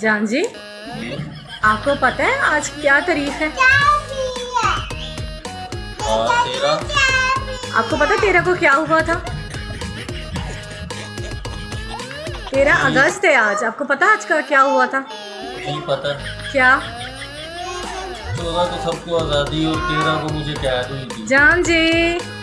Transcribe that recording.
जान जी आपको पता है आज क्या तारीख है? और तेरा? आपको पता तेरह को क्या हुआ था? तेरह अगस्त है आज आपको पता आज का क्या हुआ था? नहीं पता। क्या? तो चौदह को तो सबको आज़ादी और तेरह को मुझे कैद हुई थी जान जी।